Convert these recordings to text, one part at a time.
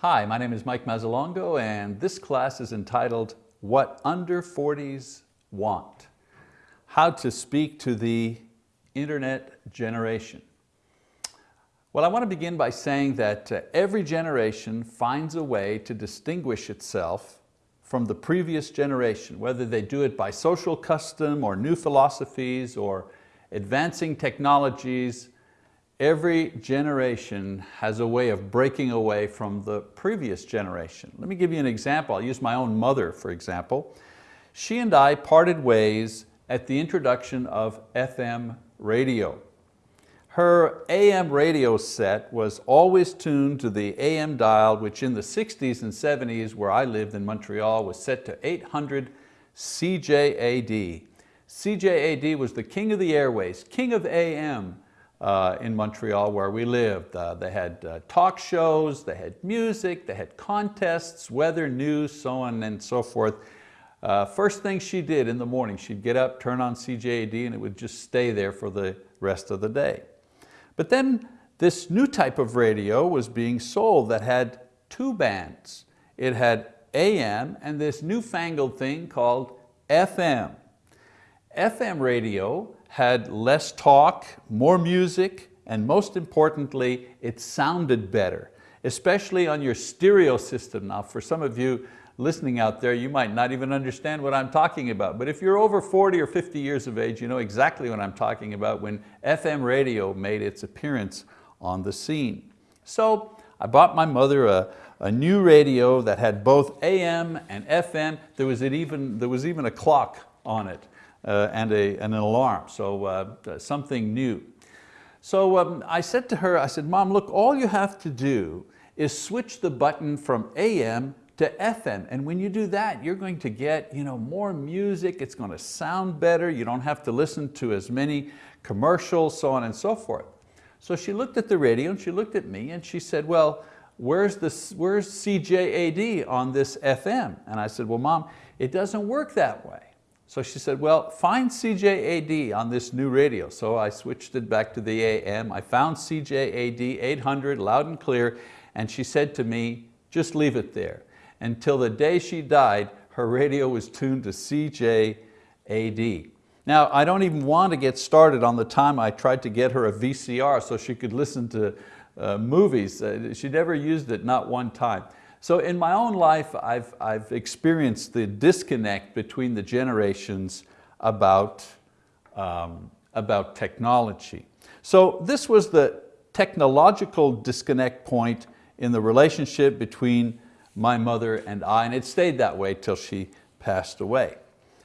Hi, my name is Mike Mazzalongo and this class is entitled What Under 40s Want. How to speak to the internet generation. Well, I want to begin by saying that uh, every generation finds a way to distinguish itself from the previous generation, whether they do it by social custom or new philosophies or advancing technologies Every generation has a way of breaking away from the previous generation. Let me give you an example. I'll use my own mother, for example. She and I parted ways at the introduction of FM radio. Her AM radio set was always tuned to the AM dial, which in the 60s and 70s, where I lived in Montreal, was set to 800 CJAD. CJAD was the king of the airways, king of AM, uh, in Montreal where we lived. Uh, they had uh, talk shows, they had music, they had contests, weather, news, so on and so forth. Uh, first thing she did in the morning, she'd get up, turn on CJAD and it would just stay there for the rest of the day. But then this new type of radio was being sold that had two bands. It had AM and this newfangled thing called FM. FM radio had less talk, more music, and most importantly, it sounded better, especially on your stereo system. Now for some of you listening out there, you might not even understand what I'm talking about, but if you're over 40 or 50 years of age, you know exactly what I'm talking about when FM radio made its appearance on the scene. So I bought my mother a, a new radio that had both AM and FM. There was, even, there was even a clock on it uh, and, a, an alarm, so uh, something new. So um, I said to her, I said, Mom, look, all you have to do is switch the button from AM to FM. And when you do that, you're going to get you know, more music, it's going to sound better, you don't have to listen to as many commercials, so on and so forth. So she looked at the radio and she looked at me and she said, well, where's, this, where's CJAD on this FM? And I said, well, Mom, it doesn't work that way. So she said, well, find CJAD on this new radio. So I switched it back to the AM. I found CJAD 800 loud and clear, and she said to me, just leave it there. Until the day she died, her radio was tuned to CJAD. Now, I don't even want to get started on the time I tried to get her a VCR so she could listen to uh, movies. Uh, she never used it, not one time. So in my own life, I've, I've experienced the disconnect between the generations about, um, about technology. So this was the technological disconnect point in the relationship between my mother and I, and it stayed that way till she passed away.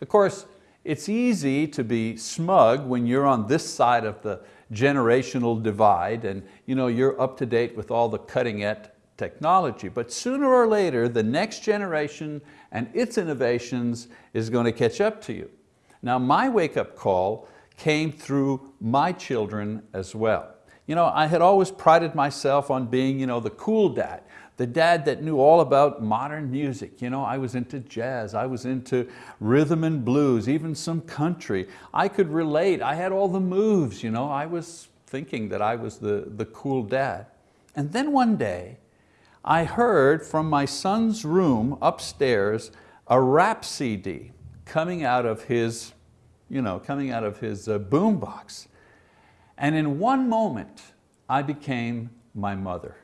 Of course, it's easy to be smug when you're on this side of the generational divide and you know, you're up to date with all the cutting edge technology. But sooner or later, the next generation and its innovations is going to catch up to you. Now my wake-up call came through my children as well. You know, I had always prided myself on being you know, the cool dad, the dad that knew all about modern music. You know, I was into jazz, I was into rhythm and blues, even some country. I could relate, I had all the moves. You know, I was thinking that I was the, the cool dad. And then one day, I heard from my son's room upstairs a rap CD coming out of his, you know, coming out of his uh, boombox. And in one moment, I became my mother.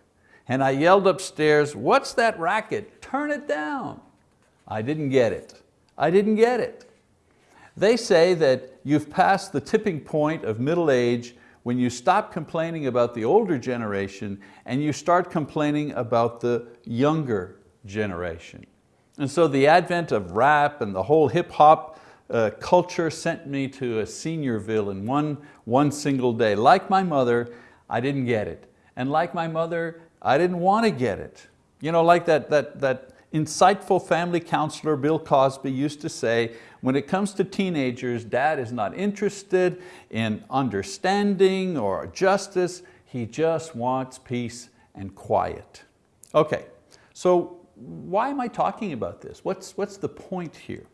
And I yelled upstairs, what's that racket? Turn it down. I didn't get it. I didn't get it. They say that you've passed the tipping point of middle age when you stop complaining about the older generation and you start complaining about the younger generation. And so the advent of rap and the whole hip hop uh, culture sent me to a seniorville in one, one single day. Like my mother, I didn't get it. And like my mother, I didn't want to get it. You know, like that, that, that insightful family counselor Bill Cosby used to say, when it comes to teenagers, dad is not interested in understanding or justice, he just wants peace and quiet. Okay, so why am I talking about this? What's, what's the point here?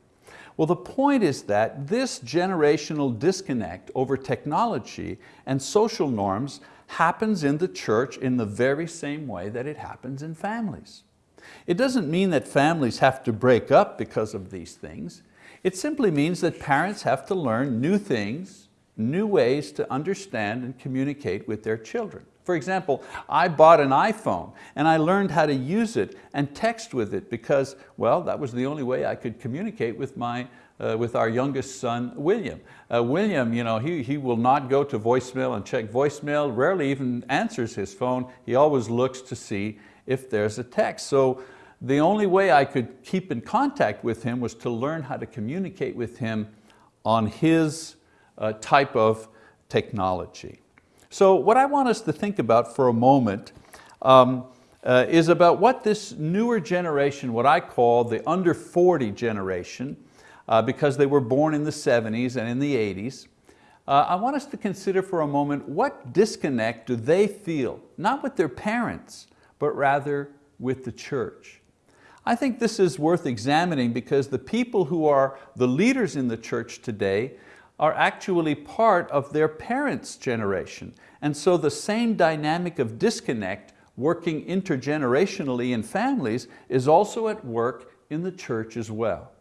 Well, the point is that this generational disconnect over technology and social norms happens in the church in the very same way that it happens in families. It doesn't mean that families have to break up because of these things. It simply means that parents have to learn new things, new ways to understand and communicate with their children. For example, I bought an iPhone and I learned how to use it and text with it because, well, that was the only way I could communicate with, my, uh, with our youngest son, William. Uh, William, you know, he, he will not go to voicemail and check voicemail, rarely even answers his phone. He always looks to see if there's a text. So the only way I could keep in contact with him was to learn how to communicate with him on his uh, type of technology. So what I want us to think about for a moment um, uh, is about what this newer generation, what I call the under 40 generation, uh, because they were born in the 70s and in the 80s, uh, I want us to consider for a moment what disconnect do they feel, not with their parents, but rather with the church. I think this is worth examining because the people who are the leaders in the church today are actually part of their parents' generation. And so the same dynamic of disconnect working intergenerationally in families is also at work in the church as well.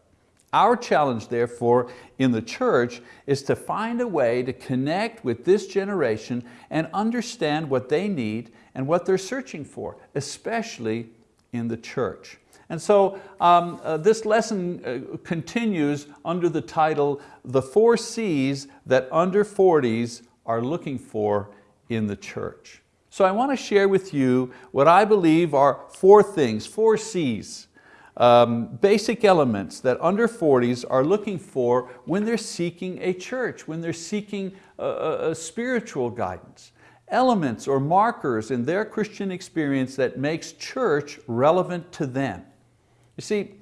Our challenge therefore in the church is to find a way to connect with this generation and understand what they need and what they're searching for, especially in the church. And so um, uh, this lesson uh, continues under the title, The Four C's That Under 40s Are Looking For in the Church. So I want to share with you what I believe are four things, four C's, um, basic elements that under 40s are looking for when they're seeking a church, when they're seeking a, a, a spiritual guidance elements or markers in their Christian experience that makes church relevant to them. You see,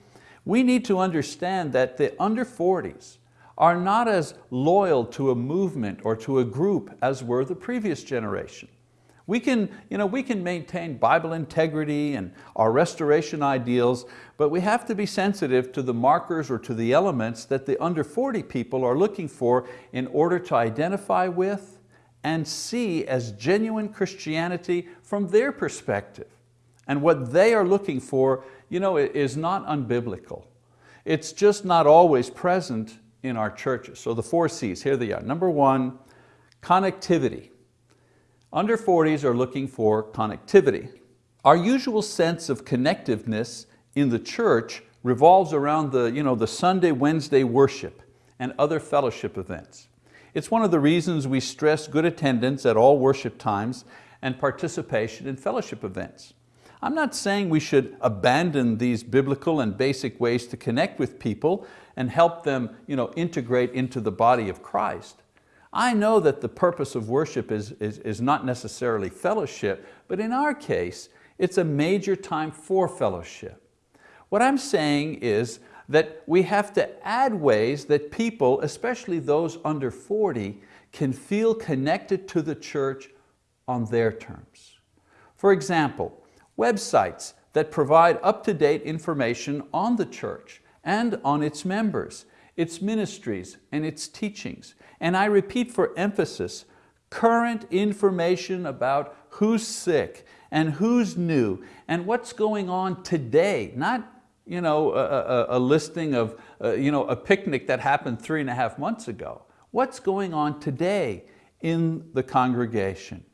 we need to understand that the under 40s are not as loyal to a movement or to a group as were the previous generation. We can, you know, we can maintain Bible integrity and our restoration ideals, but we have to be sensitive to the markers or to the elements that the under 40 people are looking for in order to identify with and see as genuine Christianity from their perspective. And what they are looking for you know, is not unbiblical. It's just not always present in our churches. So the four C's, here they are. Number one, connectivity. Under 40s are looking for connectivity. Our usual sense of connectiveness in the church revolves around the, you know, the Sunday, Wednesday worship and other fellowship events. It's one of the reasons we stress good attendance at all worship times and participation in fellowship events. I'm not saying we should abandon these biblical and basic ways to connect with people and help them you know, integrate into the body of Christ. I know that the purpose of worship is, is, is not necessarily fellowship, but in our case, it's a major time for fellowship. What I'm saying is that we have to add ways that people, especially those under 40, can feel connected to the church on their terms. For example, websites that provide up-to-date information on the church and on its members, its ministries and its teachings. And I repeat for emphasis, current information about who's sick and who's new and what's going on today, not you know, a, a, a listing of uh, you know, a picnic that happened three and a half months ago. What's going on today in the congregation?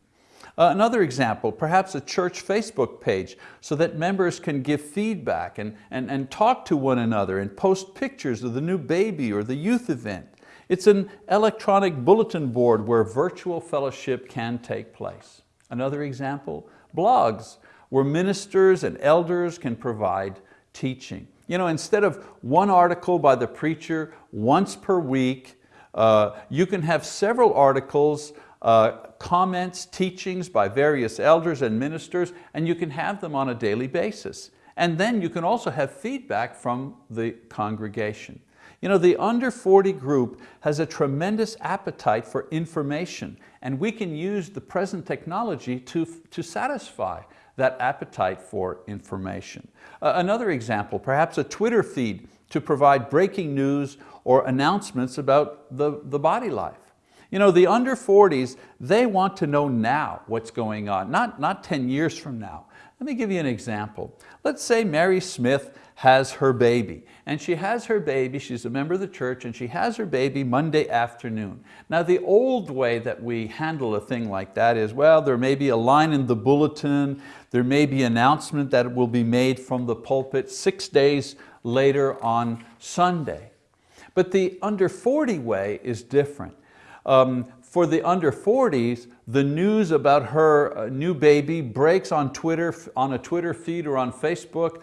Uh, another example, perhaps a church Facebook page so that members can give feedback and, and, and talk to one another and post pictures of the new baby or the youth event. It's an electronic bulletin board where virtual fellowship can take place. Another example, blogs, where ministers and elders can provide teaching. You know, instead of one article by the preacher once per week, uh, you can have several articles uh, comments, teachings by various elders and ministers, and you can have them on a daily basis. And then you can also have feedback from the congregation. You know, the under 40 group has a tremendous appetite for information and we can use the present technology to, to satisfy that appetite for information. Uh, another example, perhaps a Twitter feed to provide breaking news or announcements about the, the body life. You know, the under 40s, they want to know now what's going on, not, not 10 years from now. Let me give you an example. Let's say Mary Smith has her baby, and she has her baby, she's a member of the church, and she has her baby Monday afternoon. Now the old way that we handle a thing like that is, well, there may be a line in the bulletin, there may be announcement that it will be made from the pulpit six days later on Sunday. But the under 40 way is different. Um, for the under 40s, the news about her uh, new baby breaks on Twitter, on a Twitter feed or on Facebook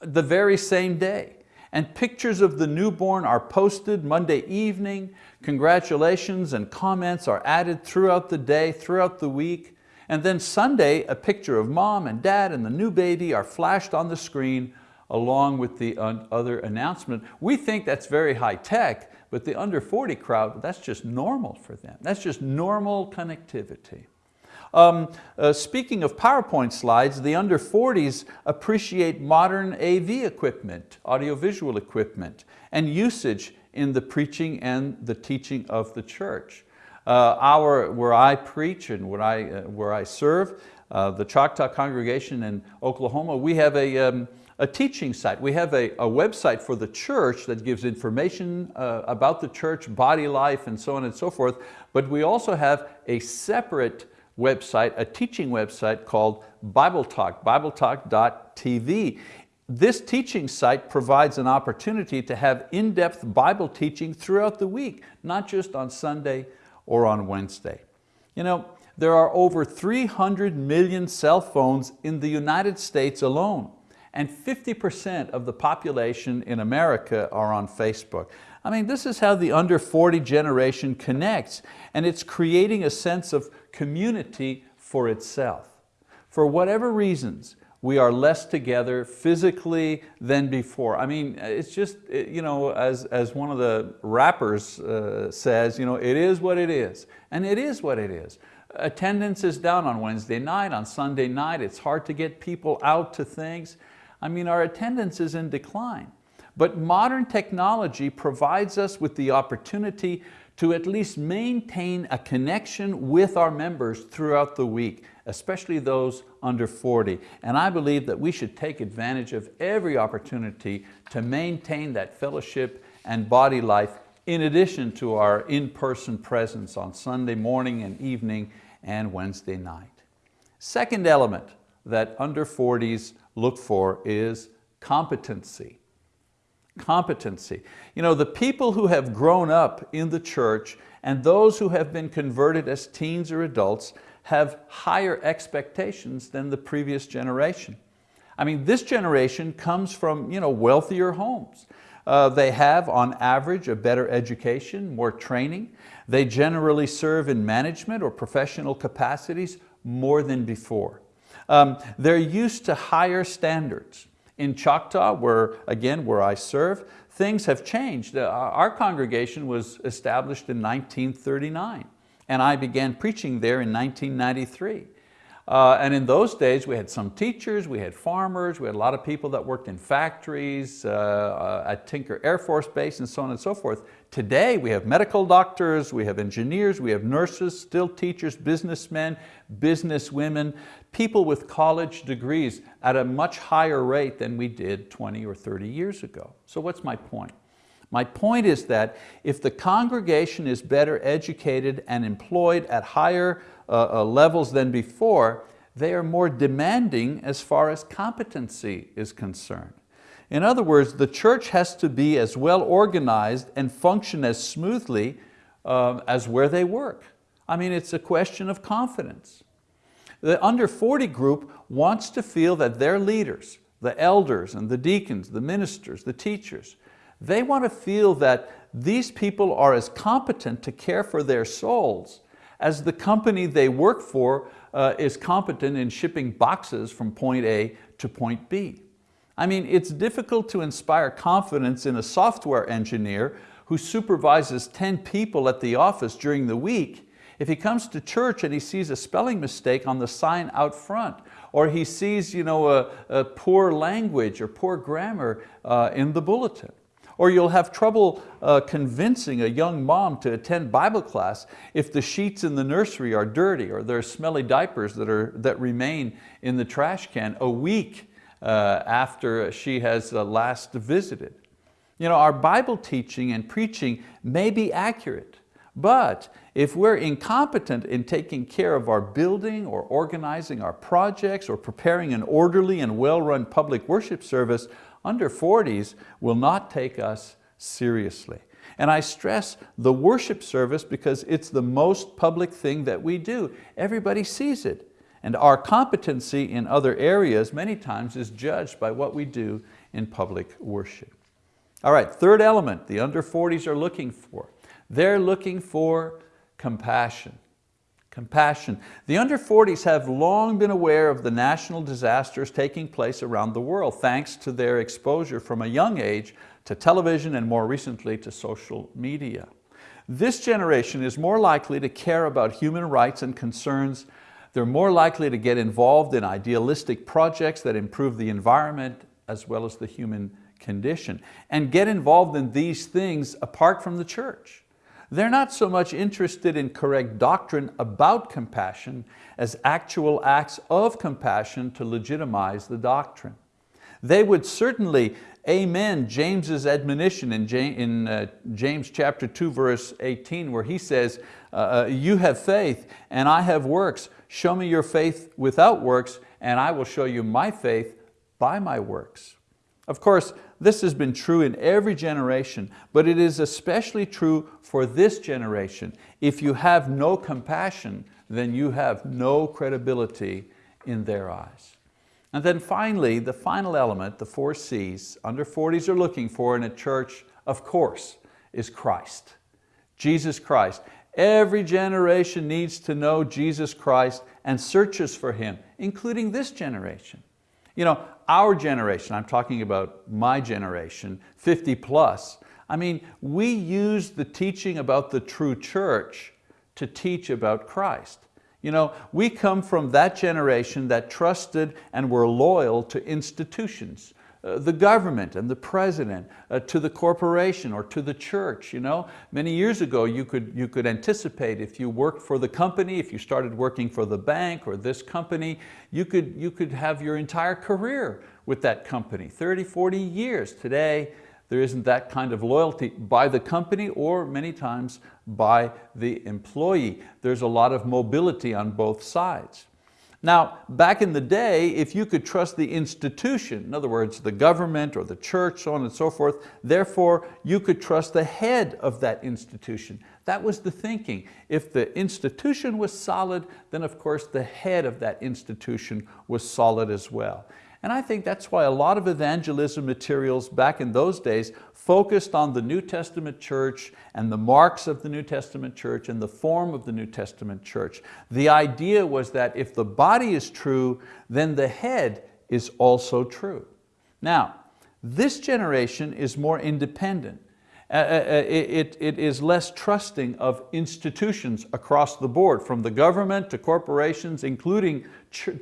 the very same day. And pictures of the newborn are posted Monday evening. Congratulations and comments are added throughout the day, throughout the week. And then Sunday, a picture of mom and dad and the new baby are flashed on the screen along with the other announcement. We think that's very high tech, but the under 40 crowd, that's just normal for them. That's just normal connectivity. Um, uh, speaking of PowerPoint slides, the under 40s appreciate modern AV equipment, audiovisual equipment, and usage in the preaching and the teaching of the church. Uh, our, where I preach and where I, uh, where I serve, uh, the Choctaw congregation in Oklahoma, we have a, um, a teaching site. We have a, a website for the church that gives information uh, about the church, body life, and so on and so forth. But we also have a separate website, a teaching website called Bible Talk, bibletalk.tv. This teaching site provides an opportunity to have in-depth Bible teaching throughout the week, not just on Sunday or on Wednesday. You know, there are over 300 million cell phones in the United States alone and 50% of the population in America are on Facebook. I mean, this is how the under 40 generation connects and it's creating a sense of community for itself. For whatever reasons, we are less together physically than before. I mean, it's just, you know, as, as one of the rappers uh, says, you know, it is what it is. And it is what it is. Attendance is down on Wednesday night, on Sunday night. It's hard to get people out to things. I mean, our attendance is in decline. But modern technology provides us with the opportunity to at least maintain a connection with our members throughout the week, especially those under 40. And I believe that we should take advantage of every opportunity to maintain that fellowship and body life in addition to our in-person presence on Sunday morning and evening and Wednesday night. Second element that under 40s look for is competency. Competency. You know, the people who have grown up in the church and those who have been converted as teens or adults have higher expectations than the previous generation. I mean, this generation comes from you know, wealthier homes. Uh, they have, on average, a better education, more training. They generally serve in management or professional capacities more than before. Um, they're used to higher standards. In Choctaw, where, again, where I serve, things have changed. Uh, our congregation was established in 1939 and I began preaching there in 1993. Uh, and in those days, we had some teachers, we had farmers, we had a lot of people that worked in factories, uh, uh, at Tinker Air Force Base, and so on and so forth. Today, we have medical doctors, we have engineers, we have nurses, still teachers, businessmen, businesswomen, people with college degrees at a much higher rate than we did 20 or 30 years ago. So what's my point? My point is that if the congregation is better educated and employed at higher uh, uh, levels than before, they are more demanding as far as competency is concerned. In other words, the church has to be as well organized and function as smoothly uh, as where they work. I mean, it's a question of confidence. The under 40 group wants to feel that their leaders, the elders and the deacons, the ministers, the teachers, they want to feel that these people are as competent to care for their souls as the company they work for uh, is competent in shipping boxes from point A to point B. I mean, it's difficult to inspire confidence in a software engineer who supervises 10 people at the office during the week if he comes to church and he sees a spelling mistake on the sign out front, or he sees you know, a, a poor language or poor grammar uh, in the bulletin. Or you'll have trouble uh, convincing a young mom to attend Bible class if the sheets in the nursery are dirty or there are smelly diapers that, are, that remain in the trash can a week uh, after she has uh, last visited. You know, our Bible teaching and preaching may be accurate, but if we're incompetent in taking care of our building or organizing our projects or preparing an orderly and well-run public worship service, under 40s will not take us seriously. And I stress the worship service because it's the most public thing that we do. Everybody sees it. And our competency in other areas many times is judged by what we do in public worship. All right, third element the under 40s are looking for. They're looking for compassion. Compassion. The under 40s have long been aware of the national disasters taking place around the world thanks to their exposure from a young age to television and more recently to social media. This generation is more likely to care about human rights and concerns. They're more likely to get involved in idealistic projects that improve the environment as well as the human condition and get involved in these things apart from the church. They're not so much interested in correct doctrine about compassion as actual acts of compassion to legitimize the doctrine. They would certainly amen James's admonition in uh, James chapter 2 verse 18 where he says, uh, uh, you have faith and I have works. Show me your faith without works and I will show you my faith by my works. Of course, this has been true in every generation, but it is especially true for this generation. If you have no compassion, then you have no credibility in their eyes. And then finally, the final element, the four C's, under 40s are looking for in a church, of course, is Christ. Jesus Christ. Every generation needs to know Jesus Christ and searches for Him, including this generation. You know, our generation, I'm talking about my generation, 50 plus, I mean, we use the teaching about the true church to teach about Christ. You know, we come from that generation that trusted and were loyal to institutions. Uh, the government and the president, uh, to the corporation or to the church. You know? Many years ago you could, you could anticipate if you worked for the company, if you started working for the bank or this company, you could, you could have your entire career with that company, 30, 40 years. Today, there isn't that kind of loyalty by the company or many times by the employee. There's a lot of mobility on both sides. Now, back in the day, if you could trust the institution, in other words, the government or the church, so on and so forth, therefore you could trust the head of that institution. That was the thinking. If the institution was solid, then of course the head of that institution was solid as well. And I think that's why a lot of evangelism materials back in those days focused on the New Testament church and the marks of the New Testament church and the form of the New Testament church. The idea was that if the body is true, then the head is also true. Now, this generation is more independent. Uh, uh, uh it, it is less trusting of institutions across the board, from the government to corporations, including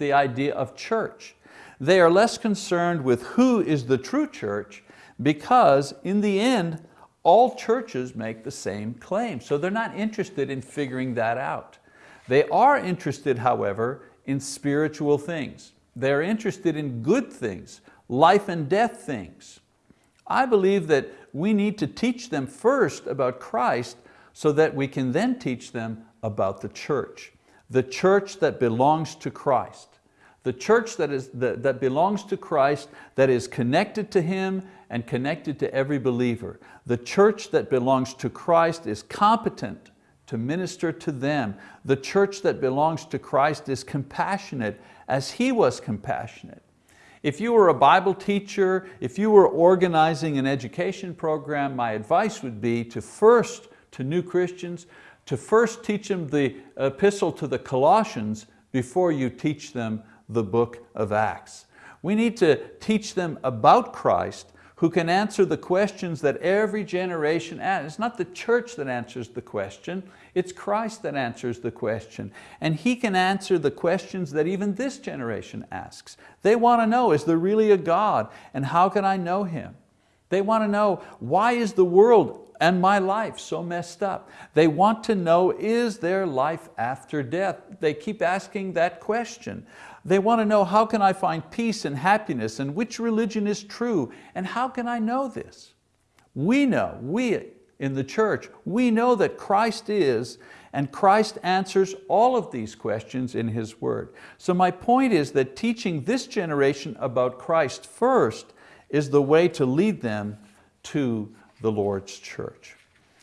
the idea of church. They are less concerned with who is the true church because in the end, all churches make the same claim. So they're not interested in figuring that out. They are interested, however, in spiritual things. They're interested in good things, life and death things. I believe that we need to teach them first about Christ so that we can then teach them about the church. The church that belongs to Christ. The church that, is, that, that belongs to Christ, that is connected to Him and connected to every believer. The church that belongs to Christ is competent to minister to them. The church that belongs to Christ is compassionate as He was compassionate. If you were a Bible teacher, if you were organizing an education program, my advice would be to first, to new Christians, to first teach them the epistle to the Colossians before you teach them the book of Acts. We need to teach them about Christ who can answer the questions that every generation asks. It's not the church that answers the question, it's Christ that answers the question. And He can answer the questions that even this generation asks. They want to know, is there really a God? And how can I know Him? They want to know, why is the world and my life so messed up? They want to know, is there life after death? They keep asking that question. They want to know, how can I find peace and happiness and which religion is true and how can I know this? We know, we in the church, we know that Christ is and Christ answers all of these questions in His word. So my point is that teaching this generation about Christ first is the way to lead them to the Lord's church.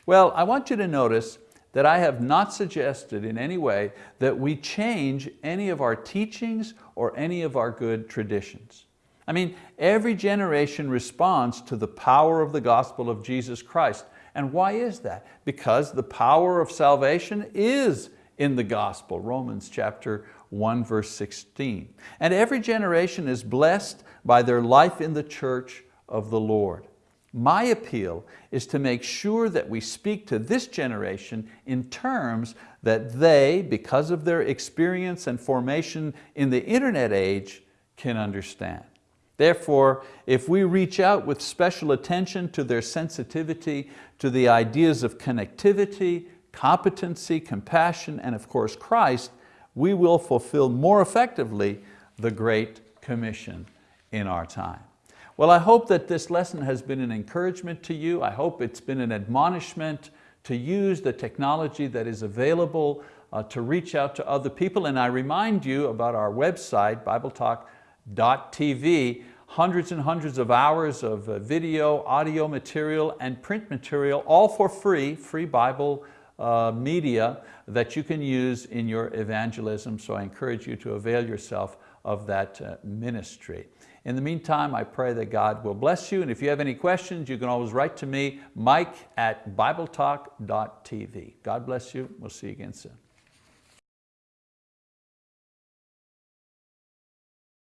Well, I want you to notice that I have not suggested in any way that we change any of our teachings or any of our good traditions. I mean, every generation responds to the power of the gospel of Jesus Christ. And why is that? Because the power of salvation is in the gospel, Romans chapter 1 verse 16. And every generation is blessed by their life in the church of the Lord. My appeal is to make sure that we speak to this generation in terms that they, because of their experience and formation in the internet age, can understand. Therefore, if we reach out with special attention to their sensitivity to the ideas of connectivity, competency, compassion, and of course Christ, we will fulfill more effectively the Great Commission in our time. Well, I hope that this lesson has been an encouragement to you. I hope it's been an admonishment to use the technology that is available uh, to reach out to other people. And I remind you about our website, BibleTalk.tv, hundreds and hundreds of hours of uh, video, audio material, and print material, all for free, free Bible uh, media that you can use in your evangelism. So I encourage you to avail yourself of that uh, ministry. In the meantime, I pray that God will bless you. And if you have any questions, you can always write to me, mike at bibletalk.tv. God bless you. We'll see you again soon.